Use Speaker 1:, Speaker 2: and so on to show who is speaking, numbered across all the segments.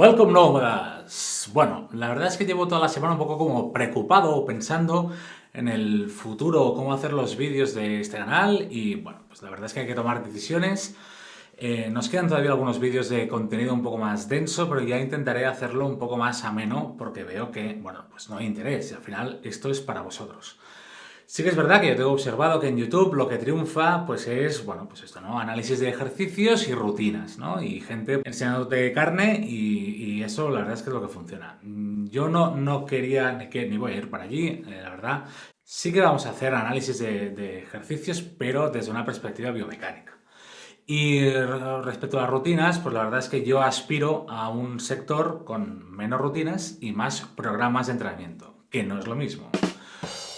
Speaker 1: Welcome nómadas. Bueno, la verdad es que llevo toda la semana un poco como preocupado pensando en el futuro, cómo hacer los vídeos de este canal y bueno, pues la verdad es que hay que tomar decisiones. Eh, nos quedan todavía algunos vídeos de contenido un poco más denso, pero ya intentaré hacerlo un poco más ameno porque veo que, bueno, pues no hay interés y al final esto es para vosotros. Sí que es verdad que yo tengo observado que en YouTube lo que triunfa pues es, bueno, pues esto, ¿no? Análisis de ejercicios y rutinas, ¿no? Y gente enseñándote carne y, eso la verdad es que es lo que funciona. Mm, yo no, no quería ni, que, ni voy a ir para allí, eh, la verdad. Sí que vamos a hacer análisis de, de ejercicios, pero desde una perspectiva biomecánica. Y respecto a las rutinas, pues la verdad es que yo aspiro a un sector con menos rutinas y más programas de entrenamiento, que no es lo mismo.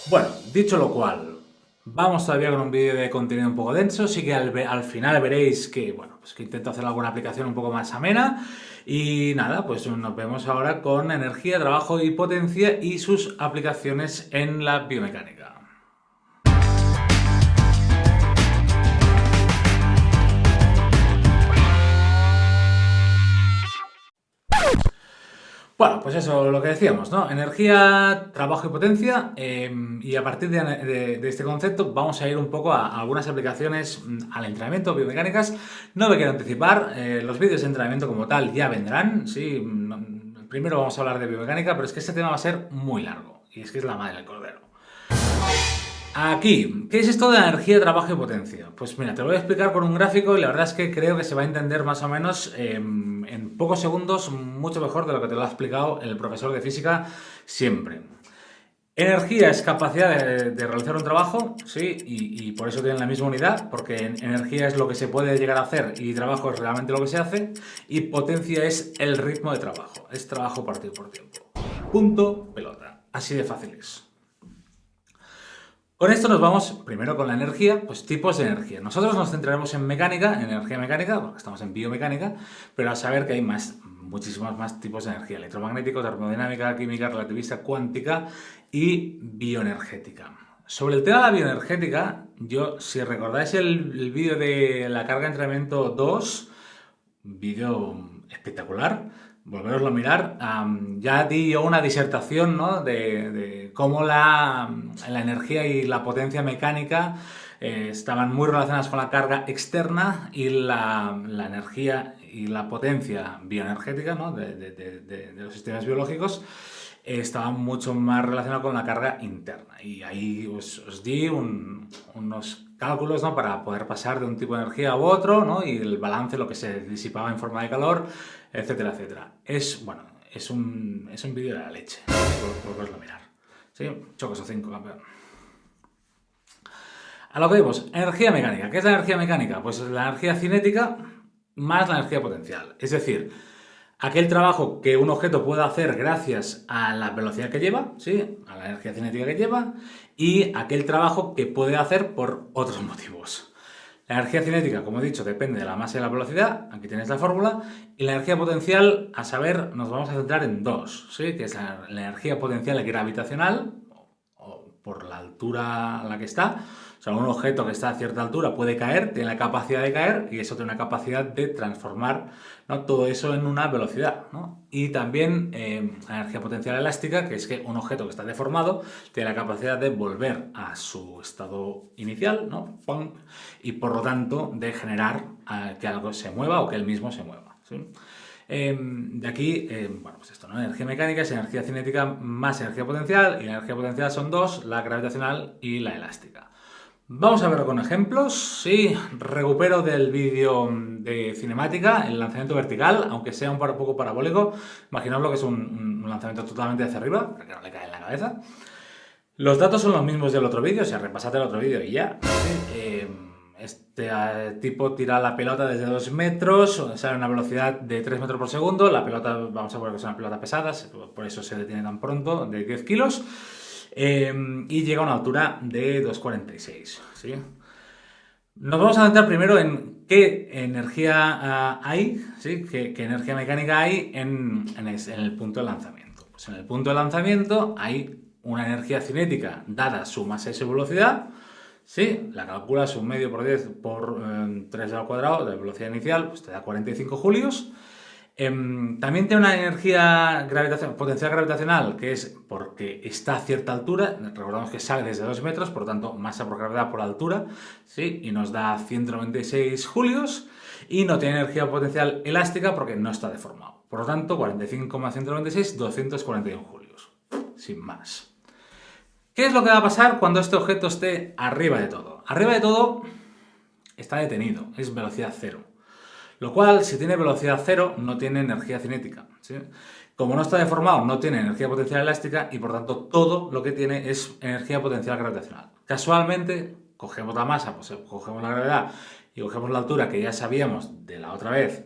Speaker 1: Bueno, dicho lo cual, vamos todavía con un vídeo de contenido un poco denso, sí que al, final veréis que, bueno, pues que intento hacer alguna aplicación un poco más amena y nada, pues nos vemos ahora con energía, trabajo y potencia y sus aplicaciones en la biomecánica. Bueno, pues eso, lo que decíamos, ¿no? Energía, trabajo y potencia, em, y a partir de, este concepto vamos a ir un poco a, algunas aplicaciones mm, al entrenamiento, biomecánicas. No me quiero anticipar, eh, los vídeos de entrenamiento como tal ya vendrán, sí. Mm, primero vamos a hablar de biomecánica, pero es que este tema va a ser muy largo, y es que es la madre del cordero. Aquí, ¿qué es esto de energía, trabajo y potencia? Pues mira, te lo voy a explicar con un gráfico y la verdad es que creo que se va a entender más o menos em, en pocos segundos mucho mejor de lo que te lo ha explicado el profesor de física siempre. Energía es capacidad de, realizar un trabajo, sí, y, por eso tienen la misma unidad, porque energía es lo que se puede llegar a hacer y trabajo es realmente lo que se hace, y potencia es el ritmo de trabajo, es trabajo partido por tiempo. Punto, pelota. Así de fácil es. Con esto nos vamos primero con la energía, pues tipos de energía. Nosotros nos centraremos en mecánica, en energía mecánica, porque estamos en biomecánica, pero a saber que hay más, muchísimos más tipos de energía, electromagnético, termodinámica, química, relativista, cuántica y bioenergética. Sobre el tema de la bioenergética, yo, si recordáis el, el vídeo de la carga de entrenamiento 2, vídeo espectacular, volveroslo a mirar, ya di yo una disertación ¿no? de, cómo la, la, energía y la potencia mecánica eh, estaban muy relacionadas con la carga externa y la, la energía y la potencia bioenergética ¿no? de, de, los sistemas biológicos estaban mucho más relacionados con la carga interna. Y ahí os, di unos cálculos ¿no? para poder pasar de un tipo de energía u otro ¿no? y el balance, lo que se disipaba en forma de calor, etcétera, etcétera. Es, bueno, es un, es un vídeo de la leche, por, a mirar. ¿Sí? Chocos o 5, campeón. A lo que vemos, energía mecánica. ¿Qué es la energía mecánica? Pues la energía cinética más la energía potencial. Es decir, aquel trabajo que un objeto puede hacer gracias a la velocidad que lleva, ¿sí? a la energía cinética que lleva, y aquel trabajo que puede hacer por otros motivos. La energía cinética, como he dicho, depende de la masa y la velocidad, aquí tienes la fórmula, y la energía potencial, a saber, nos vamos a centrar en dos, ¿sí? que es la, energía potencial gravitacional, o por la altura a la que está, o sea, un objeto que está a cierta altura puede caer, tiene la capacidad de caer y eso tiene una capacidad de transformar ¿no? todo eso en una velocidad. ¿no? Y también eh, la energía potencial elástica, que es que un objeto que está deformado tiene la capacidad de volver a su estado inicial ¿no? y por lo tanto de generar eh, que algo se mueva o que él mismo se mueva. Em, de aquí, em, bueno, pues esto, ¿no? Energía mecánica es energía cinética más energía potencial y la energía potencial son dos, la gravitacional y la elástica. Vamos a verlo con ejemplos. Sí, recupero del vídeo de cinemática el lanzamiento vertical, aunque sea un poco parabólico. Imaginaos lo que es un, lanzamiento totalmente hacia arriba, para que no le cae en la cabeza. Los datos son los mismos del otro vídeo, o sea, repasad el otro vídeo y ya. Eh, este eh, tipo tira la pelota desde 2 metros, sea, a una velocidad de 3 metros por segundo. La pelota, vamos a poner que es una pelota pesada, por eso se detiene tan pronto, de 10 kilos. Em, y llega a una altura de 2,46. ¿sí? Nos vamos a centrar primero en qué energía ah, hay, ¿sí? ¿Qué, energía mecánica hay en, el punto de lanzamiento. Pues en el punto de lanzamiento hay una energía cinética dada su masa y velocidad, ¿sí? la calculas un medio por 10 por 3 em, al cuadrado de velocidad inicial, pues te da 45 julios. Em, también tiene una energía potencial gravitacional, que es porque está a cierta altura, recordamos que sale desde 2 metros, por lo tanto masa por gravedad por altura, ¿sí? y nos da 196 julios, y no tiene energía potencial elástica porque no está deformado. Por lo tanto, 45,196, 241 julios, sin más. ¿Qué es lo que va a pasar cuando este objeto esté arriba de todo? Arriba de todo está detenido, es velocidad cero. Lo cual, si tiene velocidad cero, no tiene energía cinética. Como no está deformado, no tiene energía potencial elástica y por tanto todo lo que tiene es energía potencial gravitacional. Casualmente, cogemos la masa, pues cogemos la gravedad y cogemos la altura que ya sabíamos de la otra vez,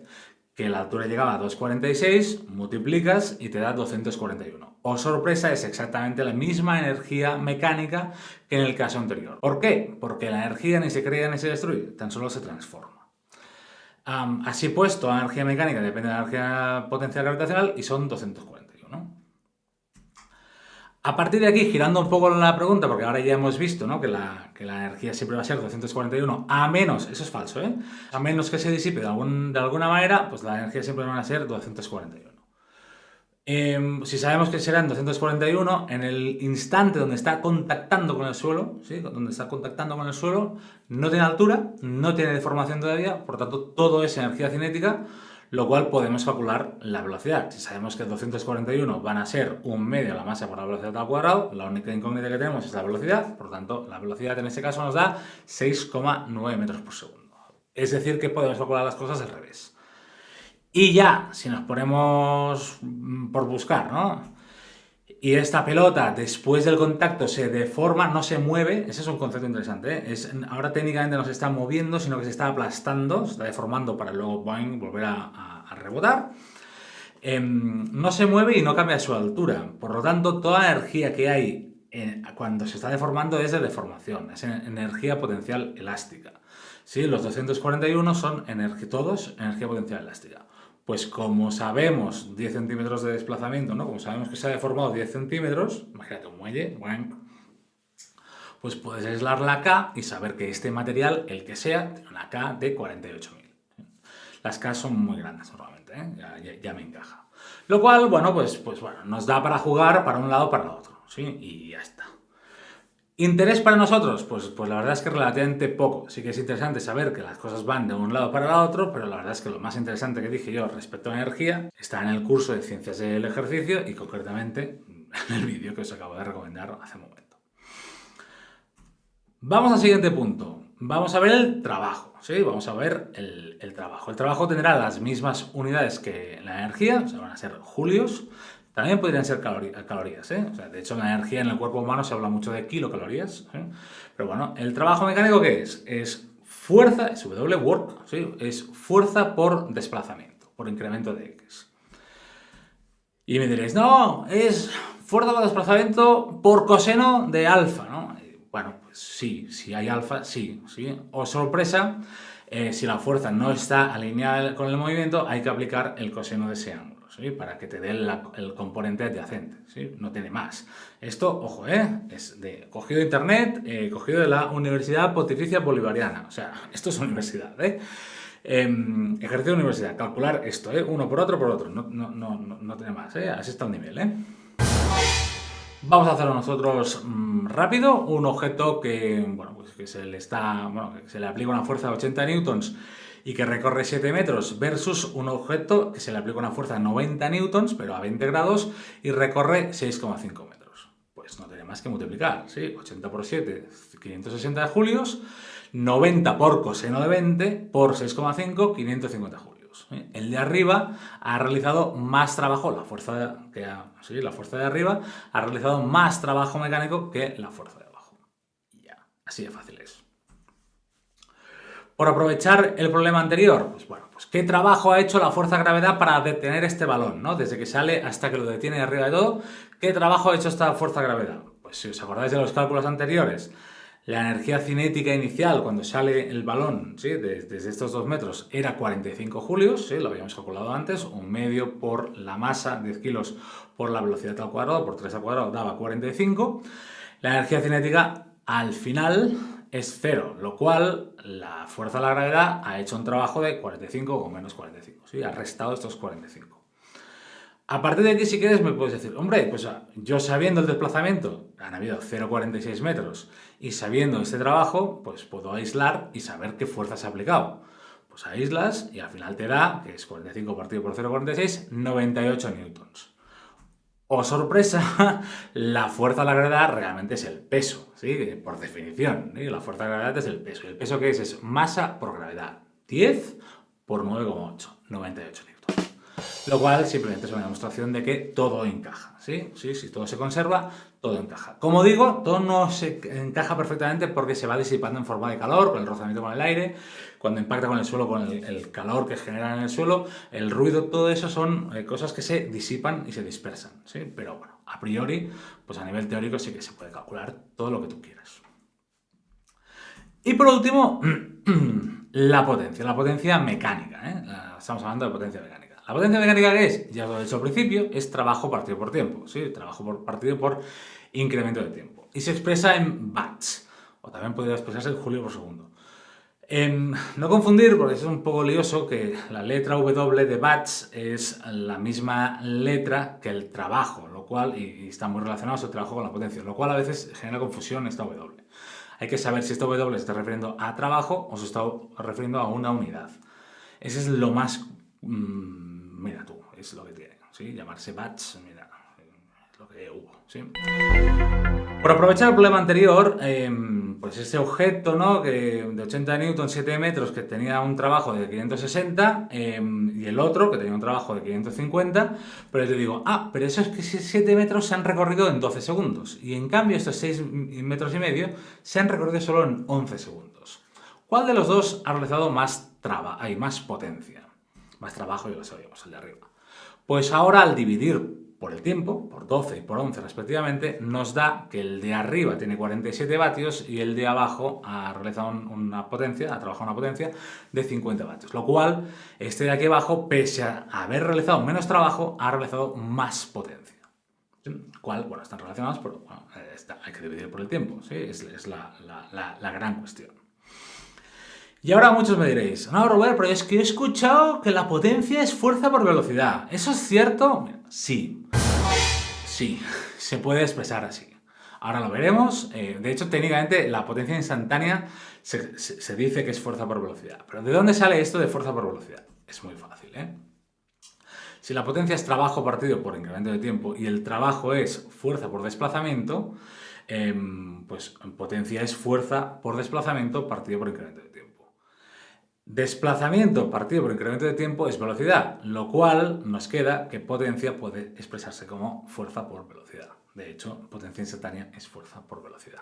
Speaker 1: que la altura llegaba a 2,46, multiplicas y te da 241. O sorpresa, es exactamente la misma energía mecánica que en el caso anterior. ¿Por qué? Porque la energía ni se crea ni se destruye, tan solo se transforma así puesto, la energía mecánica depende de la energía potencial gravitacional y son 241. A partir de aquí, girando un poco la pregunta, porque ahora ya hemos visto que, la, energía siempre va a ser 241, a menos, eso es falso, ¿eh? a menos que se disipe de, de alguna manera, pues la energía siempre va a ser 241. Em, si sabemos que será en 241, en el instante donde está contactando con el suelo, donde está contactando con el suelo, no tiene altura, no tiene deformación todavía, por tanto todo es energía cinética, lo cual podemos calcular la velocidad. Si sabemos que 241 van a ser un medio de la masa por la velocidad al cuadrado, la única incógnita que tenemos es la velocidad, por tanto la velocidad en este caso nos da 6,9 metros por segundo. Es decir que podemos calcular las cosas al revés. Y ya, si nos ponemos mm, por buscar, ¿no? Y esta pelota, después del contacto, se deforma, no se mueve, ese es un concepto interesante, ¿eh? ahora técnicamente no se está moviendo, sino que se está aplastando, se está deformando para luego volver a, rebotar. Em, no se mueve y no cambia su altura, por lo tanto, toda la energía que hay cuando se está deformando es de deformación, es energía potencial elástica. ¿Sí? Los 241 son todos energía potencial elástica. Pues como sabemos 10 centímetros de desplazamiento, ¿no? Como sabemos que se ha deformado 10 centímetros, imagínate un muelle, pues puedes aislar la K y saber que este material, el que sea, tiene una K de 48.000. Las K son muy grandes normalmente, ¿eh? ya, me encaja. Lo cual, bueno, pues, pues bueno, nos da para jugar para un lado o para el otro, ¿sí? Y ya está. ¿Interés para nosotros? Pues, pues la verdad es que relativamente poco. Sí que es interesante saber que las cosas van de un lado para el otro, pero la verdad es que lo más interesante que dije yo respecto a la energía está en el curso de Ciencias del Ejercicio y concretamente en el vídeo que os acabo de recomendar hace un momento. Vamos al siguiente punto. Vamos a ver el trabajo, ¿sí? Vamos a ver el, trabajo. El trabajo tendrá las mismas unidades que la energía, o van a ser julios, también podrían ser calorías, ¿eh? de hecho, la energía en el cuerpo humano se habla mucho de kilocalorías. ¿eh? Pero bueno, ¿el trabajo mecánico qué es? Es fuerza, es W work, ¿sí? es fuerza por desplazamiento, por incremento de X. Y me diréis, no, es fuerza por desplazamiento por coseno de alfa, ¿no? Bueno, pues sí, si hay alfa, sí, sí. O sorpresa, eh, si la fuerza no está alineada con el movimiento, hay que aplicar el coseno de ese ángulo para que te dé el componente adyacente, ¿sí? no tiene más. Esto, ojo, ¿eh? es de, cogido de internet, eh, cogido de la Universidad Pontificia Bolivariana, o sea, esto es universidad, ¿eh? Em, ejercicio de universidad, calcular esto, ¿eh? uno por otro por otro, no, no, no, no tiene más, ¿eh? así está el nivel. ¿eh? Vamos a hacerlo nosotros mm, rápido, un objeto que, bueno, pues que se le está, bueno, que se le aplica una fuerza de 80 newtons y que recorre 7 metros versus un objeto que se le aplica una fuerza de 90 newtons, pero a 20 grados, y recorre 6,5 metros. Pues no tiene más que multiplicar, ¿sí? 80 por 7, 560 julios, 90 por coseno de 20 por 6,5, 550 julios. El de arriba ha realizado más trabajo, la fuerza, que sí, la fuerza de arriba ha realizado más trabajo mecánico que la fuerza de abajo. ya, así de fácil es. Por aprovechar el problema anterior, pues bueno, pues qué trabajo ha hecho la fuerza de gravedad para detener este balón, ¿no? Desde que sale hasta que lo detiene arriba de todo, ¿qué trabajo ha hecho esta fuerza de gravedad? Pues si os acordáis de los cálculos anteriores, la energía cinética inicial cuando sale el balón, ¿sí? desde, estos dos metros, era 45 julios, ¿sí? lo habíamos calculado antes, un medio por la masa, 10 kilos por la velocidad al cuadrado, por 3 al cuadrado, daba 45. La energía cinética al final es cero, lo cual la fuerza de la gravedad ha hecho un trabajo de 45 o menos 45, ¿sí? ha restado estos 45. A partir de aquí, si quieres, me puedes decir, hombre, pues ah, yo sabiendo el desplazamiento, han habido 0,46 metros, y sabiendo este trabajo, pues puedo aislar y saber qué fuerza se ha aplicado. Pues aíslas y al final te da, que es 45 partido por 0,46, 98 newtons. O sorpresa, la fuerza de la gravedad realmente es el peso, ¿sí? por definición. La fuerza de la gravedad es el peso. ¿Y el peso que es? Es masa por gravedad. 10 por 9,8, 98 newtons. Lo cual simplemente es una demostración de que todo encaja, ¿sí? Sí, si todo se conserva, todo encaja. Como digo, todo no se encaja perfectamente porque se va disipando en forma de calor, con el rozamiento con el aire, cuando impacta con el suelo, con el, calor que genera en el suelo, el ruido, todo eso son eh, cosas que se disipan y se dispersan, ¿sí? Pero bueno, a priori, pues a nivel teórico sí que se puede calcular todo lo que tú quieras. Y por último, la potencia, la potencia mecánica, ¿eh? Estamos hablando de potencia mecánica. La potencia mecánica que es, ya lo he dicho al principio, es trabajo partido por tiempo, ¿sí? Trabajo partido por incremento de tiempo. Y se expresa en watts, o también podría expresarse en julio por segundo. Em, no confundir, porque es un poco lioso, que la letra W de watts es la misma letra que el trabajo, lo cual, y, está muy relacionado su trabajo con la potencia, lo cual a veces genera confusión esta W. Hay que saber si esta W se está refiriendo a trabajo o se está refiriendo a una unidad. Ese es lo más... Mm, mira tú, es lo que tiene, ¿sí? Llamarse batch, mira, es lo que hubo, ¿sí? Por aprovechar el problema anterior, em, pues ese objeto, ¿no? Que de 80 newtons, 7 metros, que tenía un trabajo de 560, em, y el otro, que tenía un trabajo de 550, pero te digo, ah, pero esos 7 metros se han recorrido en 12 segundos, y en cambio estos 6 metros y medio se han recorrido solo en 11 segundos. ¿Cuál de los dos ha realizado más traba, hay más potencia? Más trabajo y sabíamos, el de arriba. Pues ahora al dividir por el tiempo, por 12 y por 11 respectivamente, nos da que el de arriba tiene 47 vatios y el de abajo ha realizado una potencia, ha trabajado una potencia de 50 vatios. Lo cual, este de aquí abajo, pese a haber realizado menos trabajo, ha realizado más potencia. ¿Cuál? Bueno, están relacionados, pero bueno, hay que dividir por el tiempo, ¿sí? es, la, la gran cuestión. Y ahora muchos me diréis, no, Robert, pero es que he escuchado que la potencia es fuerza por velocidad. ¿Eso es cierto? Sí. Sí, se puede expresar así. Ahora lo veremos. Eh, de hecho, técnicamente, la potencia instantánea se, dice que es fuerza por velocidad. Pero ¿de dónde sale esto de fuerza por velocidad? Es muy fácil, ¿eh? Si la potencia es trabajo partido por incremento de tiempo y el trabajo es fuerza por desplazamiento, em, pues potencia es fuerza por desplazamiento partido por incremento de tiempo. Desplazamiento partido por incremento de tiempo es velocidad, lo cual nos queda que potencia puede expresarse como fuerza por velocidad. De hecho, potencia instantánea es fuerza por velocidad.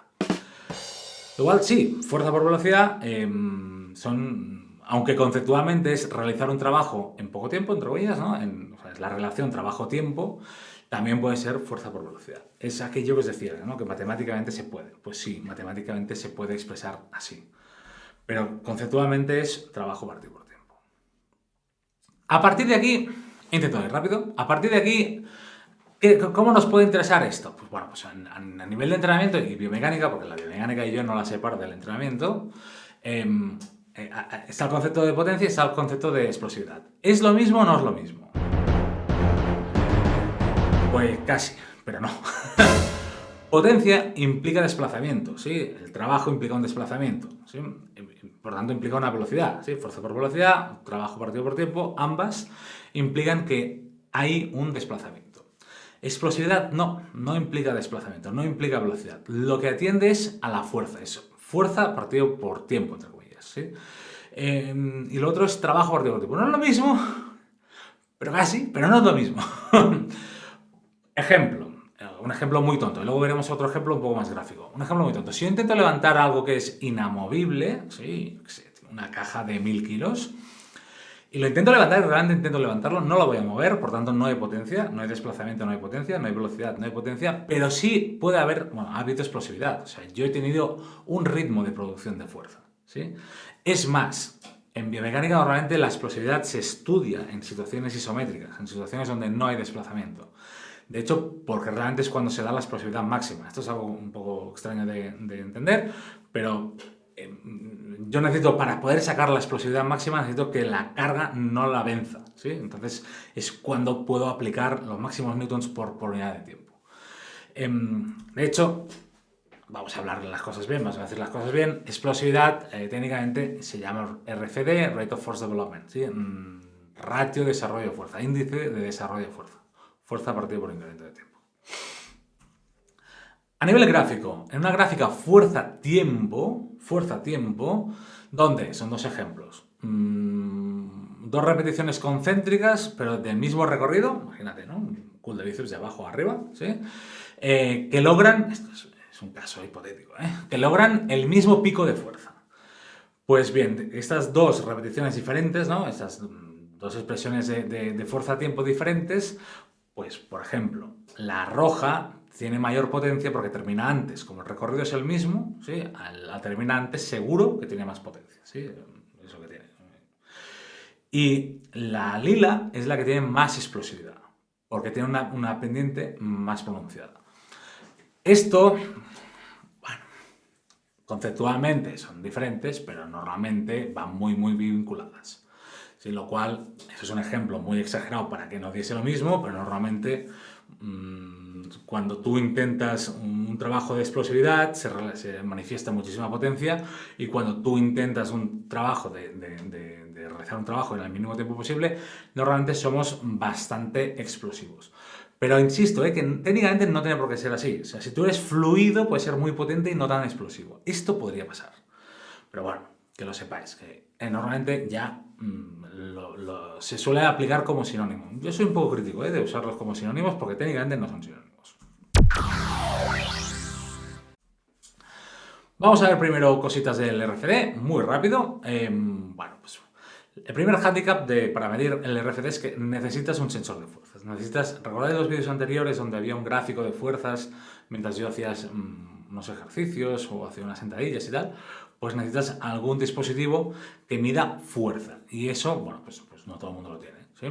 Speaker 1: Igual sí, fuerza por velocidad em, son, aunque conceptualmente es realizar un trabajo en poco tiempo, entre comillas, ¿no? es la relación trabajo-tiempo, también puede ser fuerza por velocidad. Es aquello que os decía, ¿no? que matemáticamente se puede. Pues sí, matemáticamente se puede expresar así. Pero conceptualmente es trabajo partido por tiempo. A partir de aquí, intento ir rápido, a partir de aquí, ¿cómo nos puede interesar esto? Pues bueno, pues a, nivel de entrenamiento y biomecánica, porque la biomecánica y yo no la separo del entrenamiento, em, eh, está el concepto de potencia y está el concepto de explosividad. ¿Es lo mismo o no es lo mismo? Pues casi, pero no. Potencia implica desplazamiento, ¿sí? El trabajo implica un desplazamiento, ¿sí? Por tanto, implica una velocidad, ¿sí? Fuerza por velocidad, trabajo partido por tiempo, ambas implican que hay un desplazamiento. Explosividad no, no implica desplazamiento, no implica velocidad. Lo que atiende es a la fuerza, fuerza partido por tiempo, entre comillas, ¿sí? Em, y lo otro es trabajo partido por tiempo. No es lo mismo, pero casi, pero no es lo mismo. Ejemplo un ejemplo muy tonto, y luego veremos otro ejemplo un poco más gráfico. Un ejemplo muy tonto. Si yo intento levantar algo que es inamovible, ¿sí? una caja de mil kilos, y lo intento levantar realmente intento levantarlo, no lo voy a mover, por tanto no hay potencia, no hay desplazamiento, no hay potencia, no hay velocidad, no hay potencia, pero sí puede haber, bueno, ha habido explosividad. O sea, yo he tenido un ritmo de producción de fuerza, ¿sí? Es más, en biomecánica normalmente la explosividad se estudia en situaciones isométricas, en situaciones donde no hay desplazamiento. De hecho, porque realmente es cuando se da la explosividad máxima. Esto es algo un poco extraño de, entender, pero em, yo necesito, para poder sacar la explosividad máxima, necesito que la carga no la venza, ¿sí? Entonces es cuando puedo aplicar los máximos newtons por, por unidad de tiempo. Em, de hecho, vamos a hablar las cosas bien, vamos a decir las cosas bien. Explosividad, eh, técnicamente, se llama RFD, Rate of Force Development, ¿sí? Mm, ratio de desarrollo de fuerza, índice de desarrollo de fuerza. Fuerza partido por incremento de tiempo. A nivel gráfico, en una gráfica fuerza-tiempo, fuerza-tiempo, donde son dos ejemplos. Mm, dos repeticiones concéntricas, pero del mismo recorrido, imagínate, ¿no? Un cool de bíceps de abajo a arriba, ¿sí? Eh, que logran, esto es un caso hipotético, ¿eh? que logran el mismo pico de fuerza. Pues bien, estas dos repeticiones diferentes, ¿no? estas dos expresiones de, fuerza-tiempo diferentes, pues por ejemplo, la roja tiene mayor potencia porque termina antes. Como el recorrido es el mismo, ¿sí? al, terminar antes seguro que tiene más potencia. ¿sí? Eso que tiene. Y la lila es la que tiene más explosividad, porque tiene una, pendiente más pronunciada. Esto Conceptualmente son diferentes, pero normalmente van muy, muy vinculadas. Sin lo cual, eso es un ejemplo muy exagerado para que no diese lo mismo, pero normalmente mm, cuando tú intentas un, trabajo de explosividad se, manifiesta muchísima potencia y cuando tú intentas un trabajo de, realizar un trabajo en el mínimo tiempo posible, normalmente somos bastante explosivos. Pero insisto, eh, que técnicamente no tiene por qué ser así. Si tú eres fluido, puede ser muy potente y no tan explosivo. Esto podría pasar. Pero bueno, que lo sepáis, que normalmente ya mm, se suele aplicar como sinónimo. Yo soy un poco crítico eh, de usarlos como sinónimos porque técnicamente no son sinónimos. Vamos a ver primero cositas del RFD, muy rápido. Em, bueno, pues el primer handicap de, para medir el RFD es que necesitas un sensor de fuerzas. Necesitas, ¿recordáis los vídeos anteriores donde había un gráfico de fuerzas mientras yo hacía mm, unos ejercicios o hacía unas sentadillas y tal? Pues necesitas algún dispositivo que mida fuerza. Y eso, bueno, pues, pues no todo el mundo lo tiene. ¿sí?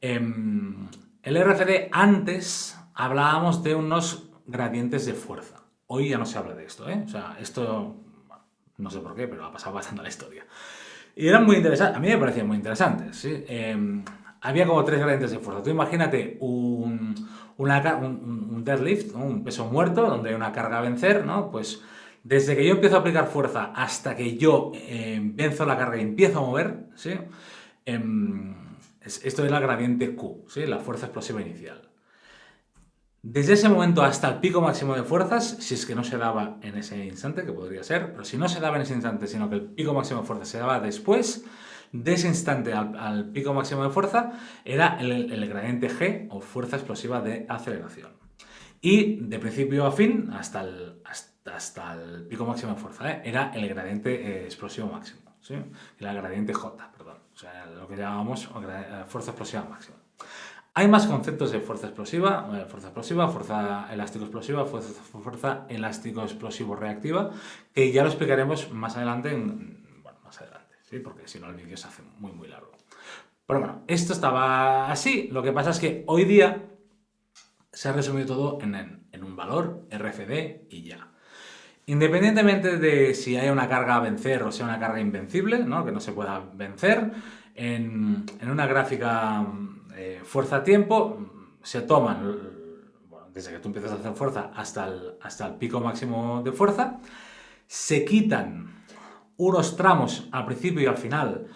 Speaker 1: Em, el RFD antes hablábamos de unos gradientes de fuerza. Hoy ya no se habla de esto, ¿eh? O sea, esto no sé por qué, pero ha pasado bastante la historia. Y eran muy interesantes, a mí me parecían muy interesantes. Em, había como tres gradientes de fuerza. Tú imagínate un, un, deadlift, un peso muerto, donde hay una carga a vencer, ¿no? Pues desde que yo empiezo a aplicar fuerza hasta que yo venzo la carga y empiezo a mover, ¿sí? Em, esto es la gradiente Q, ¿sí? la fuerza explosiva inicial. Desde ese momento hasta el pico máximo de fuerzas, si es que no se daba en ese instante, que podría ser, pero si no se daba en ese instante, sino que el pico máximo de fuerza se daba después, de ese instante al, pico máximo de fuerza, era el, gradiente G, o fuerza explosiva de aceleración. Y de principio a fin, hasta el, hasta, el pico máximo de fuerza, ¿eh? era el gradiente eh, explosivo máximo, ¿sí? la gradiente J, perdón, o sea, lo que llamábamos eh, fuerza explosiva máxima. Hay más conceptos de fuerza explosiva, fuerza explosiva, fuerza elástico explosiva, fuerza, fuerza elástico explosivo reactiva, que ya lo explicaremos más adelante, bueno, más adelante, ¿sí? porque si no el vídeo se hace muy muy largo. Pero bueno, esto estaba así, lo que pasa es que hoy día se ha resumido todo en, en un valor RFD y ya. Independientemente de si hay una carga a vencer o sea una carga invencible, ¿no? que no se pueda vencer, en, en una gráfica eh, fuerza-tiempo se toman, desde que tú empiezas a hacer fuerza hasta el, hasta el pico máximo de fuerza, se quitan unos tramos al principio y al final,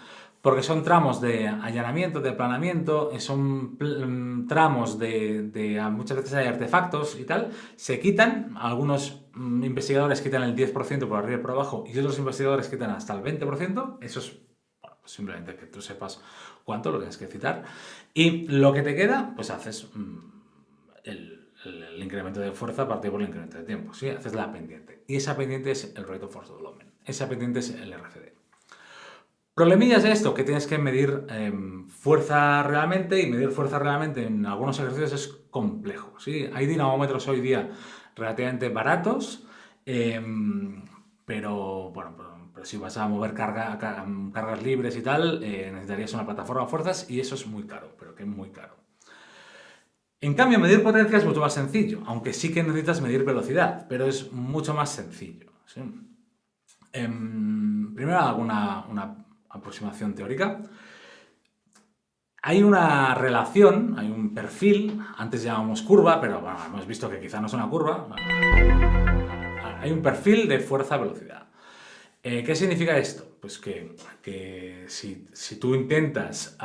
Speaker 1: porque son tramos de allanamiento, de planamiento, son mm, tramos de, muchas veces hay artefactos y tal, se quitan, algunos mm, investigadores quitan el 10% por arriba y por abajo y otros investigadores quitan hasta el 20%, eso es simplemente que tú sepas cuánto lo tienes que citar. Y lo que te queda, pues haces mm, el, incremento de fuerza partido por el incremento de tiempo. ¿sí? Haces la pendiente. Y esa pendiente es el rate of force development. Esa pendiente es el RFD. Problemillas de esto, que tienes que medir em, fuerza realmente y medir fuerza realmente en algunos ejercicios es complejo. ¿sí? Hay dinamómetros hoy día relativamente baratos, em, pero bueno, si vas a mover carga, cargas libres y tal, eh, necesitarías una plataforma de fuerzas y eso es muy caro, pero que es muy caro. En cambio, medir potencia es mucho más sencillo, aunque sí que necesitas medir velocidad, pero es mucho más sencillo. Em, primero hago una, aproximación teórica. Hay una relación, hay un perfil, antes llamábamos curva, pero bueno, hemos visto que quizá no es una curva. Hay un perfil de fuerza-velocidad. Eh, ¿Qué significa esto? Pues que, si, tú intentas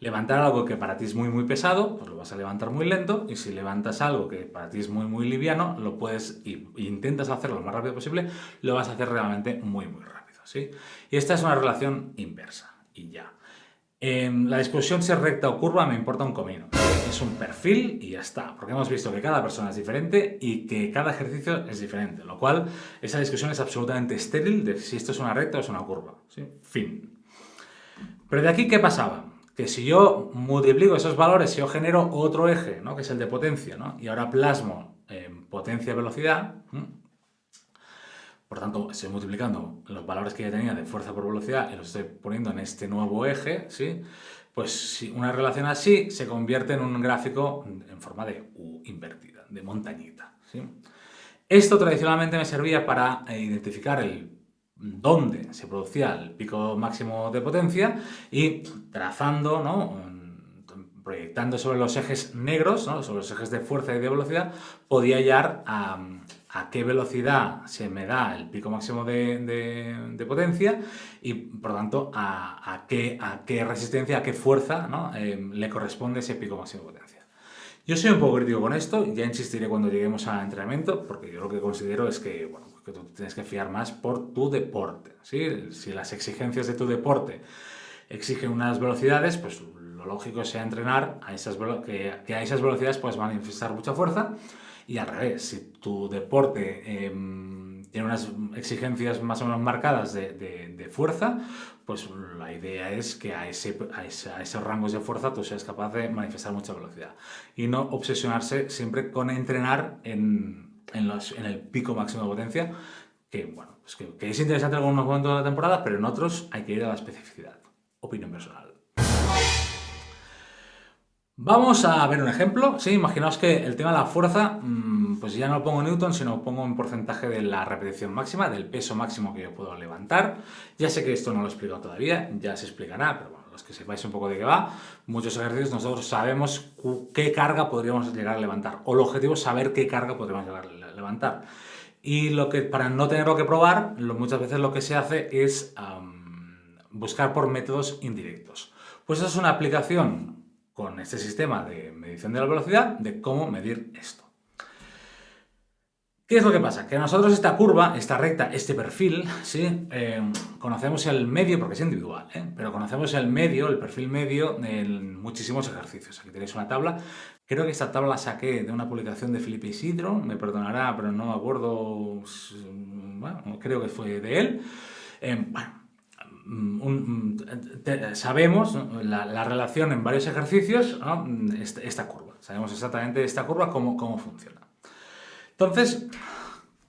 Speaker 1: levantar algo que para ti es muy muy pesado, pues lo vas a levantar muy lento, y si levantas algo que para ti es muy muy liviano, lo puedes, y, intentas hacerlo lo más rápido posible, lo vas a hacer realmente muy muy rápido, Y esta es una relación inversa, y ya. En la discusión si es recta o curva me importa un comino. Es un perfil y ya está, porque hemos visto que cada persona es diferente y que cada ejercicio es diferente, lo cual esa discusión es absolutamente estéril de si esto es una recta o es una curva. ¿sí? Fin. Pero de aquí, ¿qué pasaba? Que si yo multiplico esos valores, si yo genero otro eje, ¿no? que es el de potencia, ¿no? y ahora plasmo en potencia-velocidad, por tanto, estoy multiplicando los valores que ya tenía de fuerza por velocidad y los estoy poniendo en este nuevo eje, ¿sí? Pues una relación así se convierte en un gráfico en forma de U invertida, de montañita. Esto tradicionalmente me servía para identificar el dónde se producía el pico máximo de potencia y trazando, ¿no? proyectando sobre los ejes negros, ¿no? sobre los ejes de fuerza y de velocidad, podía hallar a, a qué velocidad se me da el pico máximo de, potencia y, por tanto, a, qué, a, resistencia, a qué fuerza em, le corresponde ese pico máximo de potencia. Yo soy un poco crítico con esto, ya insistiré cuando lleguemos al entrenamiento, porque yo lo que considero es que, bueno, que tú tienes que fiar más por tu deporte. Si las exigencias de tu deporte exigen unas velocidades, pues lo lógico sea entrenar a esas, que, a esas velocidades puedes manifestar mucha fuerza y al revés, si tu deporte em, tiene unas exigencias más o menos marcadas de, fuerza, pues la idea es que a, ese, a, esos rangos de fuerza tú seas capaz de manifestar mucha velocidad. Y no obsesionarse siempre con entrenar en, en, el pico máximo de potencia, que, bueno, pues que, que es interesante en algunos momentos de la temporada, pero en otros hay que ir a la especificidad. Opinión personal. Vamos a ver un ejemplo. Sí, imaginaos que el tema de la fuerza, mm, pues ya no lo pongo en Newton, sino pongo en porcentaje de la repetición máxima, del peso máximo que yo puedo levantar. Ya sé que esto no lo he explicado todavía, ya se explicará, pero bueno, los que sepáis un poco de qué va, muchos ejercicios nosotros sabemos qué carga podríamos llegar a levantar, o el objetivo es saber qué carga podríamos llegar a levantar. Y lo que, para no tenerlo que probar, muchas veces lo que se hace es buscar por métodos indirectos. Pues eso es una aplicación con este sistema de medición de la velocidad de cómo medir esto. ¿Qué es lo que pasa? Que nosotros esta curva, esta recta, este perfil, ¿sí? Eh, conocemos el medio, porque es individual, ¿eh? pero conocemos el medio, el perfil medio en muchísimos ejercicios. Aquí tenéis una tabla. Creo que esta tabla la saqué de una publicación de Felipe Isidro, me perdonará, pero no me acuerdo, bueno, creo que fue de él. Eh, bueno, Mm, sabemos la, relación en varios ejercicios, esta, curva. Sabemos exactamente esta curva cómo, cómo funciona. Entonces,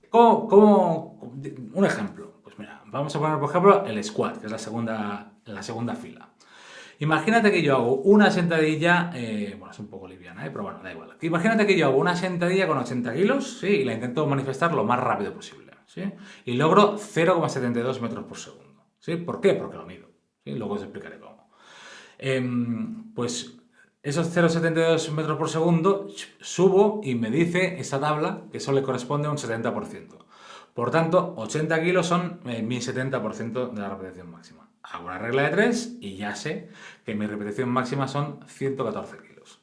Speaker 1: ¿cómo, un ejemplo. Pues mira, vamos a poner por ejemplo el squat, que es la segunda, la segunda fila. Imagínate que yo hago una sentadilla, eh, bueno, es un poco liviana, ¿eh? pero bueno, da igual. Imagínate que yo hago una sentadilla con 80 kilos, ¿sí? Y la intento manifestar lo más rápido posible, ¿sí? Y logro 0,72 metros por segundo. ¿Sí? ¿Por qué? Porque lo mido. Luego os explicaré cómo. Em, pues esos 0,72 metros por segundo subo y me dice esa tabla que eso le corresponde a un 70%. Por tanto, 80 kilos son eh, mi 70% de la repetición máxima. Hago una regla de 3 y ya sé que mi repetición máxima son 114 kilos.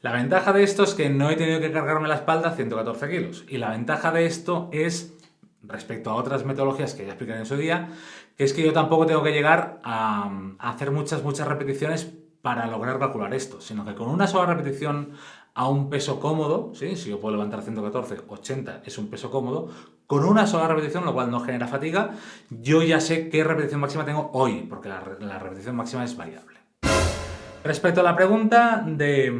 Speaker 1: La ventaja de esto es que no he tenido que cargarme la espalda 114 kilos. Y la ventaja de esto es respecto a otras metodologías que ya explicaré en su día, es que yo tampoco tengo que llegar a, hacer muchas, muchas repeticiones para lograr calcular esto, sino que con una sola repetición a un peso cómodo, ¿sí? si yo puedo levantar 114, 80 es un peso cómodo, con una sola repetición, lo cual no genera fatiga, yo ya sé qué repetición máxima tengo hoy, porque la, repetición máxima es variable. Respecto a la pregunta de,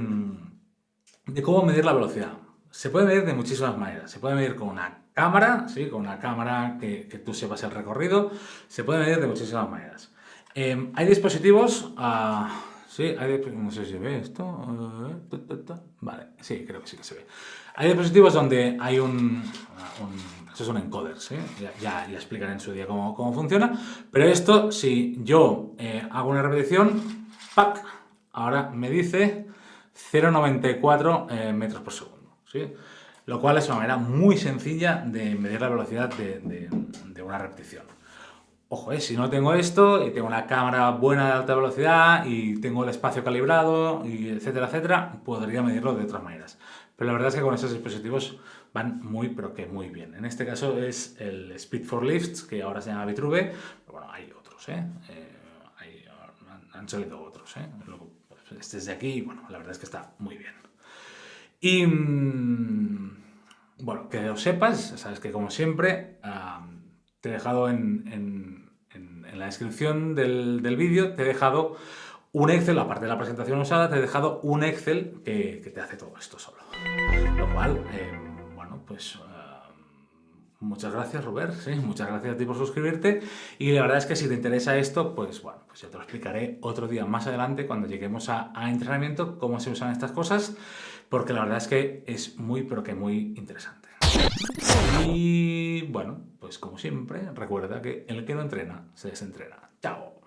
Speaker 1: de cómo medir la velocidad, se puede medir de muchísimas maneras. Se puede medir con una cámara, ¿sí? con una cámara que, tú sepas el recorrido, se puede medir de muchísimas maneras. Em, hay dispositivos, uh, sí, no sé si se ve esto, uh, vale, sí, creo que sí que se ve. Hay dispositivos donde hay un, un Eso es un encoder, ¿sí? Ya, ya, explicaré en su día cómo, cómo funciona. Pero esto, si yo eh, hago una repetición, ¡pac! Ahora me dice 0,94 eh, metros por segundo, ¿sí? Lo cual es una manera muy sencilla de medir la velocidad de, una repetición. Ojo, eh, si no tengo esto y tengo una cámara buena de alta velocidad y tengo el espacio calibrado, y etcétera, etcétera, podría medirlo de otras maneras. Pero la verdad es que con esos dispositivos van muy, pero que muy bien. En este caso es el Speed for Lifts, que ahora se llama Vitruve, pero bueno, hay otros, ¿eh? eh han, salido otros, ¿eh? Pues, este es de aquí, bueno, la verdad es que está muy bien. Y, mm, lo sepas, sabes que como siempre, te he dejado en, la descripción del, vídeo, te he dejado un Excel, aparte de la presentación usada, te he dejado un Excel que, te hace todo esto solo. Lo cual, eh, bueno, pues eh, muchas gracias Robert, ¿sí? muchas gracias a ti por suscribirte y la verdad es que si te interesa esto, pues bueno, pues ya te lo explicaré otro día más adelante cuando lleguemos a entrenamiento, cómo se usan estas cosas, porque la verdad es que es muy, pero que muy interesante. Y bueno, pues como siempre, recuerda que el que no entrena, se desentrena. ¡Chao!